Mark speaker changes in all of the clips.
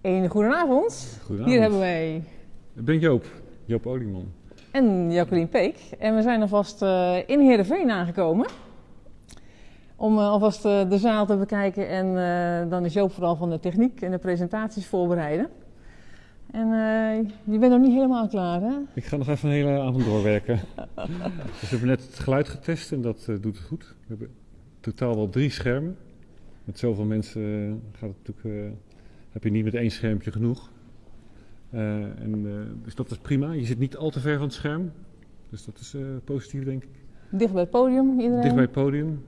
Speaker 1: Een goedenavond.
Speaker 2: Goedenavond.
Speaker 1: Hier hebben wij
Speaker 2: Ik ben Joop, Joop Olieman.
Speaker 1: en Jacqueline Peek. En we zijn alvast eh, in Heerenveen aangekomen. Om eh, alvast eh, de zaal te bekijken. En dan is Joop vooral van de techniek en de presentaties voorbereiden. En je bent nog niet helemaal klaar, hè?
Speaker 2: Ik ga nog even een hele avond doorwerken. dus we hebben net het geluid getest en dat doet het goed. We hebben totaal wel drie schermen. Met zoveel mensen gaat het natuurlijk, heb je niet met één schermpje genoeg. Eh, en, eh, dus dat is prima. Je zit niet al te ver van het scherm. Dus dat is eh, positief, denk ik.
Speaker 1: Dicht bij het podium, iedereen.
Speaker 2: Dicht bij het podium.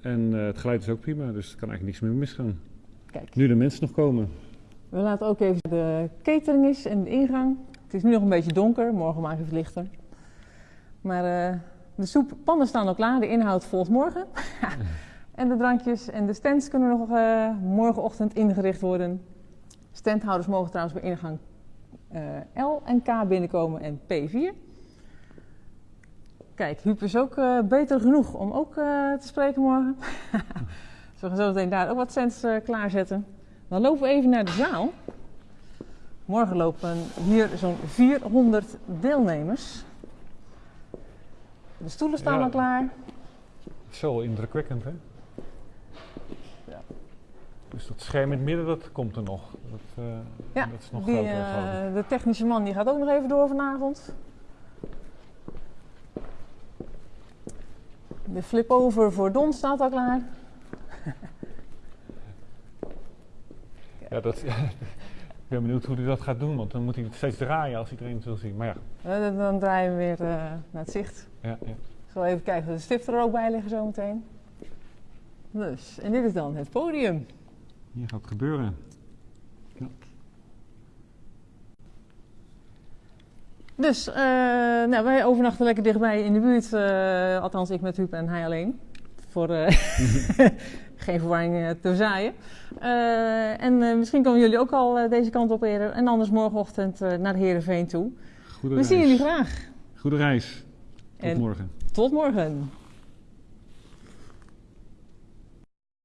Speaker 2: En het geluid is ook prima, dus er kan eigenlijk niks meer misgaan.
Speaker 1: Kijk,
Speaker 2: Nu de mensen nog komen.
Speaker 1: we laten ook even de catering is en de ingang. Het is nu nog een beetje donker, morgen maakt het lichter. Maar eh, de soeppannen staan al klaar, de inhoud volgt morgen. en de drankjes en de stands kunnen nog eh, morgenochtend ingericht worden. Standhouders mogen trouwens bij ingang eh, L en K binnenkomen en P4. Kijk, Huub is ook eh, beter genoeg om ook te spreken morgen. dus we gaan zo meteen daar ook wat stands klaarzetten. Dan lopen we even naar de zaal. Morgen lopen hier zo'n 400 deelnemers. De stoelen staan
Speaker 2: Ja.
Speaker 1: al klaar.
Speaker 2: Zo indrukwekkend, hè? Dus dat scherm in het midden, dat komt er nog. Dat, eh,
Speaker 1: Ja,
Speaker 2: dat is nog
Speaker 1: Die,
Speaker 2: groter,
Speaker 1: eh, de technische man die gaat ook nog even door vanavond. De flip-over voor Don staat al klaar.
Speaker 2: Ja, dat, ik ben benieuwd hoe hij dat gaat doen, want dan moet hij het steeds draaien als iedereen het wil zien. Maar ja,
Speaker 1: Eh, dan- draaien we weer naar het zicht.
Speaker 2: ja, ja.
Speaker 1: Ik zal even kijken of de stiften er ook bij liggen zometeen. Dus, en dit is dan het podium.
Speaker 2: Hier gaat het gebeuren.
Speaker 1: Dus, eh, nou, wij overnachten lekker dichtbij in de buurt. eh, althans, ik met Huub en hij alleen. Voor eh, geen verwarring te zaaien. En misschien komen jullie ook al deze kant op eerder. En anders morgenochtend naar Heerenveen toe.
Speaker 2: Goede
Speaker 1: We
Speaker 2: reis.
Speaker 1: zien jullie graag.
Speaker 2: Goede reis. Tot
Speaker 1: En
Speaker 2: morgen.
Speaker 1: tot morgen.